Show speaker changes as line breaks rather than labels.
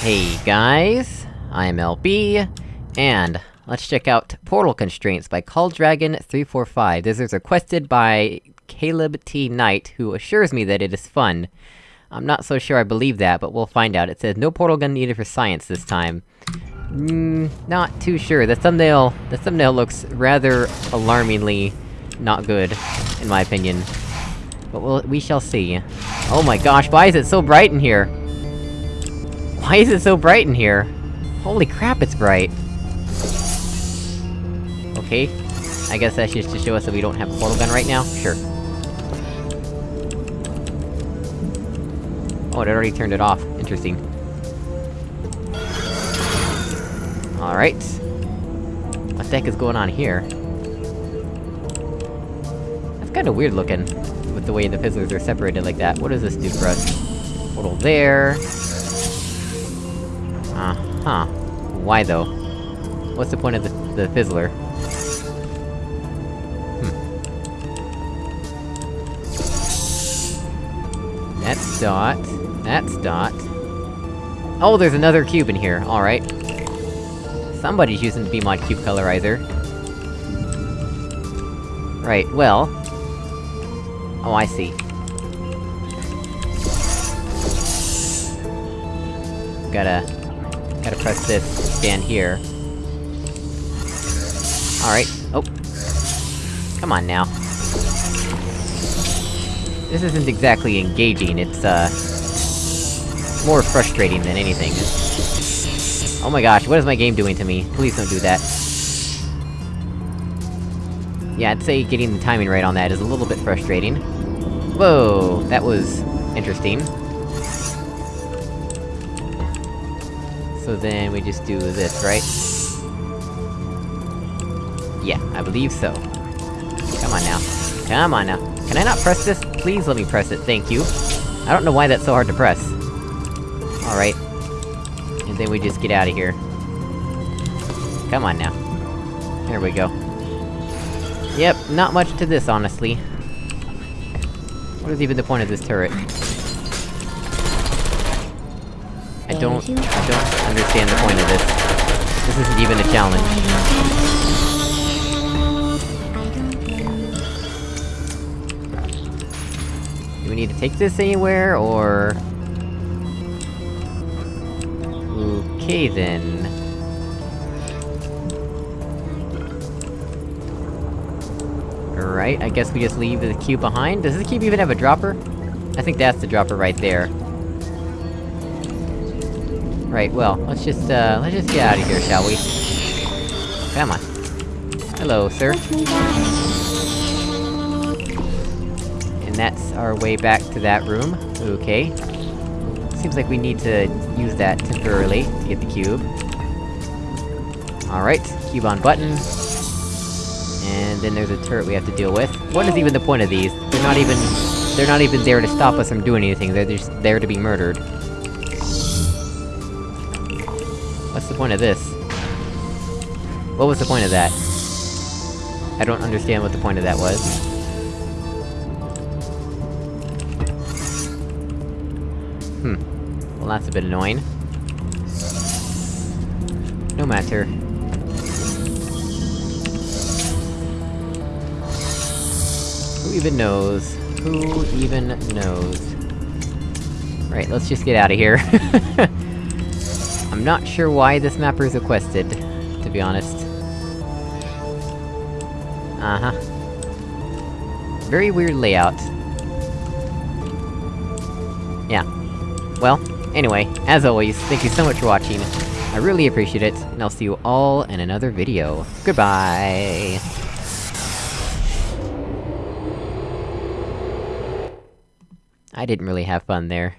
Hey guys, I'm LB, and let's check out Portal Constraints by CallDragon345. This is requested by Caleb T. Knight, who assures me that it is fun. I'm not so sure I believe that, but we'll find out. It says, no portal gun needed for science this time. Hmm, not too sure. The thumbnail- the thumbnail looks rather alarmingly not good, in my opinion. But we'll- we shall see. Oh my gosh, why is it so bright in here? Why is it so bright in here? Holy crap, it's bright! Okay. I guess that's just to show us that we don't have a portal gun right now? Sure. Oh, it already turned it off. Interesting. Alright. What the heck is going on here? That's kinda weird looking, with the way the fizzlers are separated like that. What does this do for us? Portal there... Uh-huh. Why though? What's the point of the, the fizzler? Hmm. That's dot. That's dot. Oh, there's another cube in here, alright. Somebody's using the BEEmod cube colorizer. Right, well... Oh, I see. Gotta... Gotta press this down here. Alright. Oh. Come on now. This isn't exactly engaging, it's, uh... More frustrating than anything. Oh my gosh, what is my game doing to me? Please don't do that. Yeah, I'd say getting the timing right on that is a little bit frustrating. Whoa, that was... interesting. So then we just do this, right? Yeah, I believe so. Come on now. Come on now. Can I not press this? Please let me press it, thank you. I don't know why that's so hard to press. Alright. And then we just get out of here. Come on now. There we go. Yep, not much to this, honestly. What is even the point of this turret? I don't- I don't understand the point of this. This isn't even a challenge. Do we need to take this anywhere, or...? Okay then... Alright, I guess we just leave the cube behind? Does this cube even have a dropper? I think that's the dropper right there. Right, well, let's just, uh, let's just get out of here, shall we? Come on. Hello, sir. And that's our way back to that room. Okay. Seems like we need to use that temporarily to get the cube. Alright, cube on button. And then there's a turret we have to deal with. What is even the point of these? They're not even... They're not even there to stop us from doing anything, they're just there to be murdered. What's the point of this? What was the point of that? I don't understand what the point of that was. Hmm. Well, that's a bit annoying. No matter. Who even knows? Who even knows? Right, let's just get out of here. I'm not sure why this mapper is requested, to be honest. Uh-huh. Very weird layout. Yeah. Well, anyway, as always, thank you so much for watching. I really appreciate it, and I'll see you all in another video. Goodbye! I didn't really have fun there.